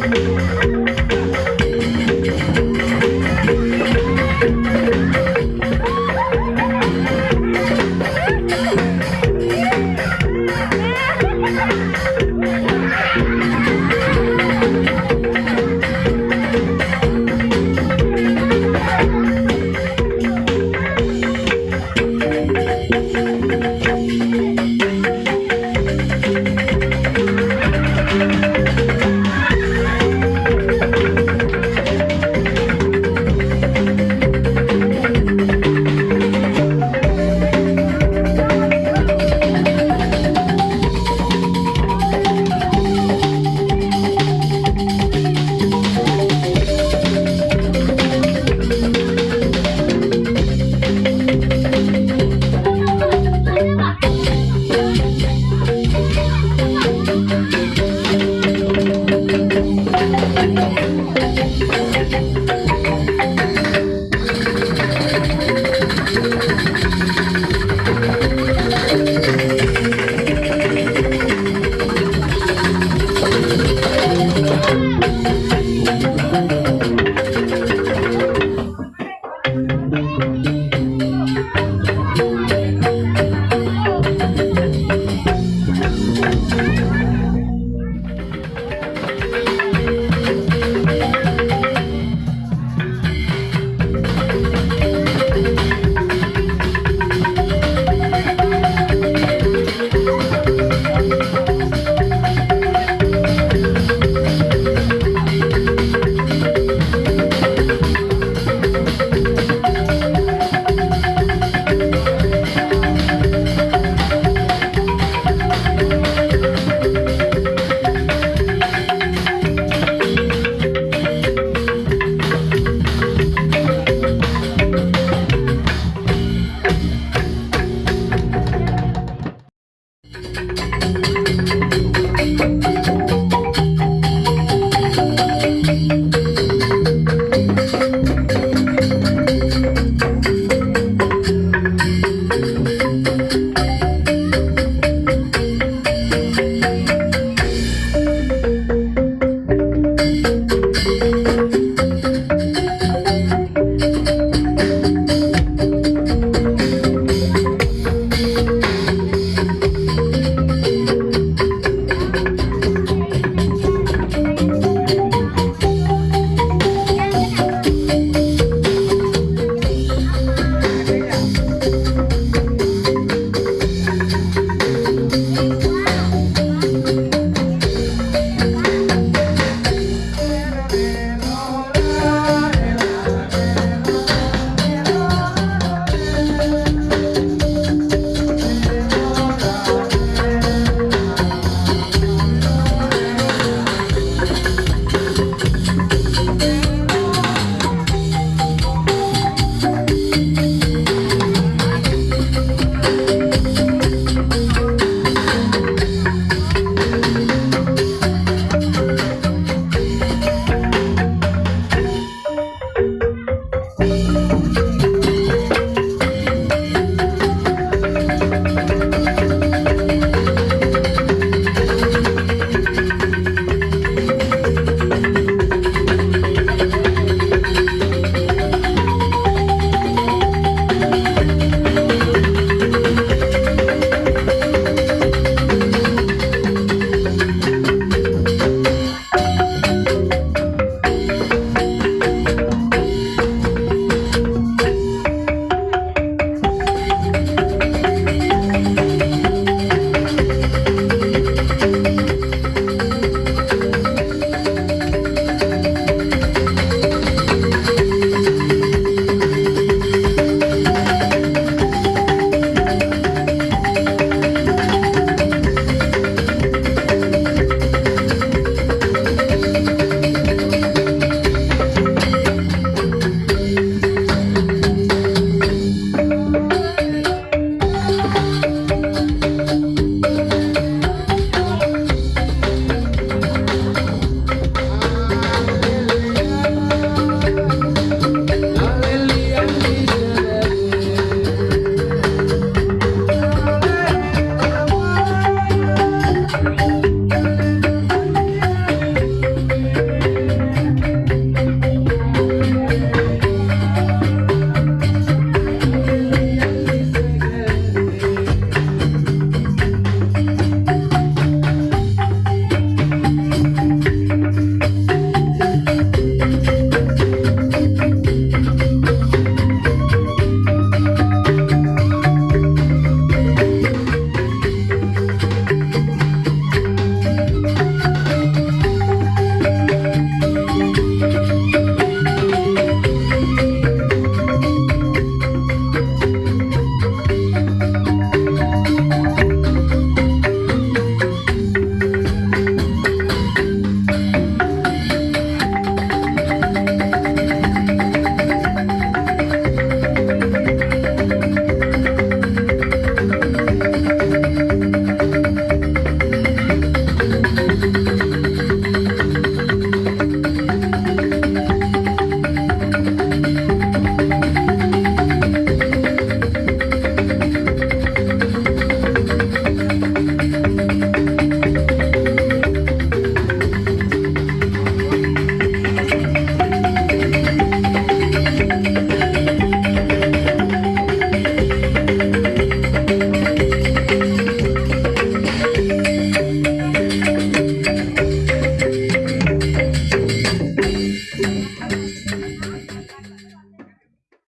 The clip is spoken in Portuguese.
Música